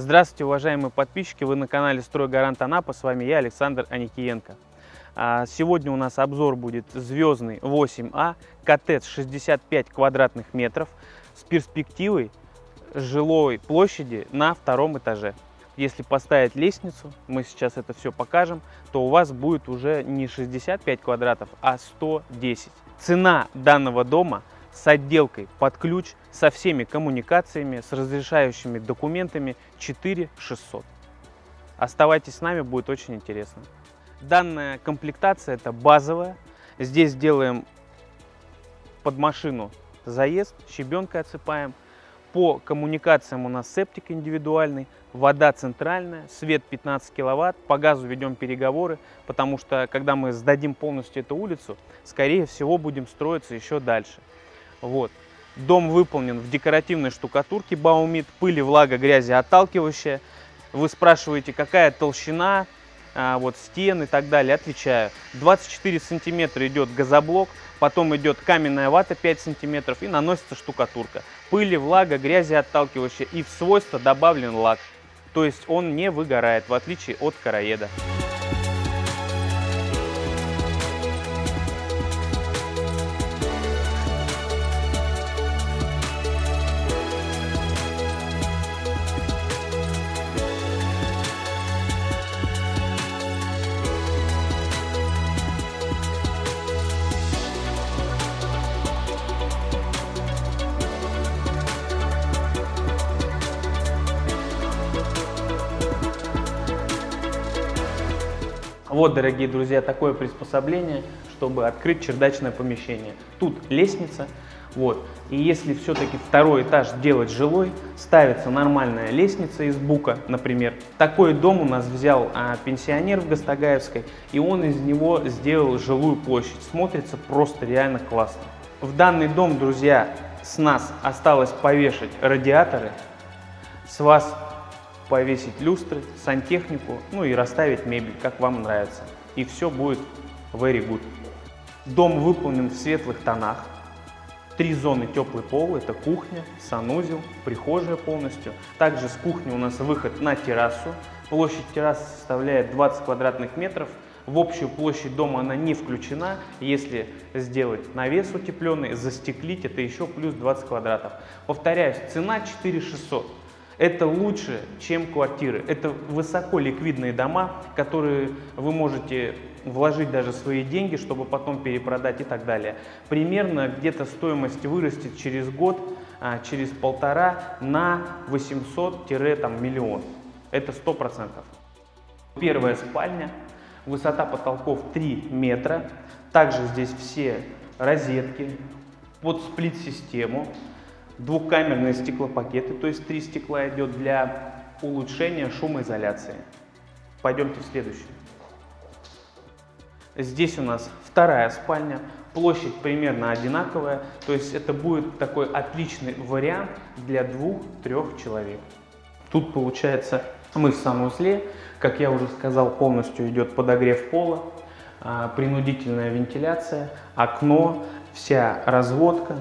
Здравствуйте, уважаемые подписчики! Вы на канале «Стройгарант Анапа». С вами я, Александр Аникиенко. А, сегодня у нас обзор будет звездный 8А, коттедж 65 квадратных метров с перспективой жилой площади на втором этаже. Если поставить лестницу, мы сейчас это все покажем, то у вас будет уже не 65 квадратов, а 110. Цена данного дома с отделкой под ключ, со всеми коммуникациями, с разрешающими документами 4600. Оставайтесь с нами, будет очень интересно. Данная комплектация это базовая. Здесь делаем под машину заезд, щебенкой отсыпаем. По коммуникациям у нас септик индивидуальный, вода центральная, свет 15 киловатт, по газу ведем переговоры, потому что когда мы сдадим полностью эту улицу, скорее всего будем строиться еще дальше. Вот. Дом выполнен в декоративной штукатурке Баумит, пыли, влага, грязи отталкивающая. Вы спрашиваете, какая толщина, а, вот стен и так далее. Отвечаю, 24 сантиметра идет газоблок, потом идет каменная вата 5 сантиметров и наносится штукатурка. Пыли, влага, грязи отталкивающая и в свойство добавлен лак. То есть он не выгорает, в отличие от короеда. Вот, дорогие друзья, такое приспособление, чтобы открыть чердачное помещение. Тут лестница, вот. И если все-таки второй этаж делать жилой, ставится нормальная лестница из бука, например. Такой дом у нас взял а, пенсионер в Гастагаевской, и он из него сделал жилую площадь. Смотрится просто реально классно. В данный дом, друзья, с нас осталось повешать радиаторы, с вас повесить люстры, сантехнику, ну и расставить мебель, как вам нравится. И все будет very good. Дом выполнен в светлых тонах. Три зоны теплый пол, это кухня, санузел, прихожая полностью. Также с кухни у нас выход на террасу. Площадь террасы составляет 20 квадратных метров. В общую площадь дома она не включена. Если сделать навес утепленный, застеклить, это еще плюс 20 квадратов. Повторяюсь, цена 4600. Это лучше, чем квартиры. Это высоко ликвидные дома, которые вы можете вложить даже свои деньги, чтобы потом перепродать и так далее. Примерно где-то стоимость вырастет через год, а, через полтора на 800-миллион. Это 100%. Первая спальня, высота потолков 3 метра. Также здесь все розетки под сплит-систему двухкамерные стеклопакеты, то есть три стекла идет для улучшения шумоизоляции. Пойдемте в следующую. Здесь у нас вторая спальня, площадь примерно одинаковая, то есть это будет такой отличный вариант для двух-трех человек. Тут получается мы в санузле, как я уже сказал, полностью идет подогрев пола, а, принудительная вентиляция, окно, вся разводка,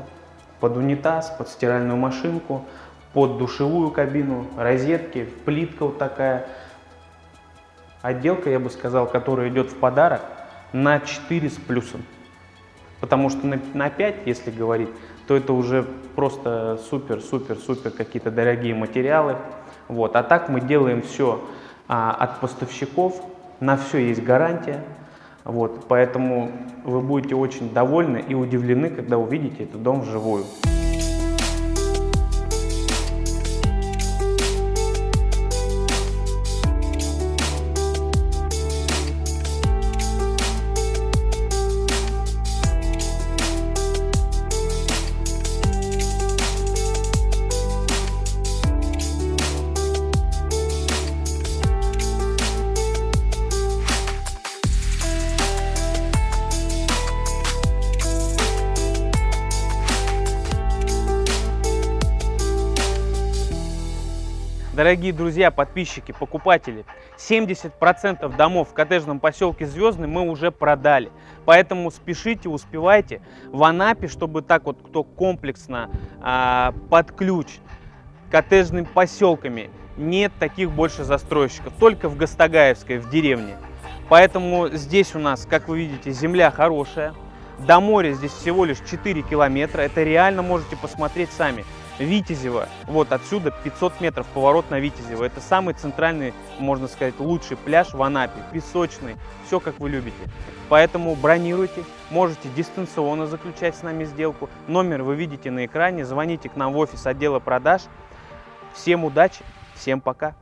под унитаз, под стиральную машинку, под душевую кабину, розетки, плитка вот такая. Отделка, я бы сказал, которая идет в подарок на 4 с плюсом. Потому что на, на 5, если говорить, то это уже просто супер-супер-супер какие-то дорогие материалы. Вот. А так мы делаем все а, от поставщиков, на все есть гарантия. Вот, поэтому вы будете очень довольны и удивлены, когда увидите этот дом вживую. Дорогие друзья, подписчики, покупатели, 70% домов в коттеджном поселке Звездный мы уже продали. Поэтому спешите, успевайте. В Анапе, чтобы так вот кто комплексно, а, под ключ, коттеджными поселками. Нет таких больше застройщиков, только в Гастагаевской, в деревне. Поэтому здесь у нас, как вы видите, земля хорошая. До моря здесь всего лишь 4 километра. Это реально можете посмотреть сами. Витязева. Вот отсюда 500 метров поворот на Витязева. Это самый центральный, можно сказать, лучший пляж в Анапе. Песочный, все как вы любите. Поэтому бронируйте, можете дистанционно заключать с нами сделку. Номер вы видите на экране, звоните к нам в офис отдела продаж. Всем удачи, всем пока.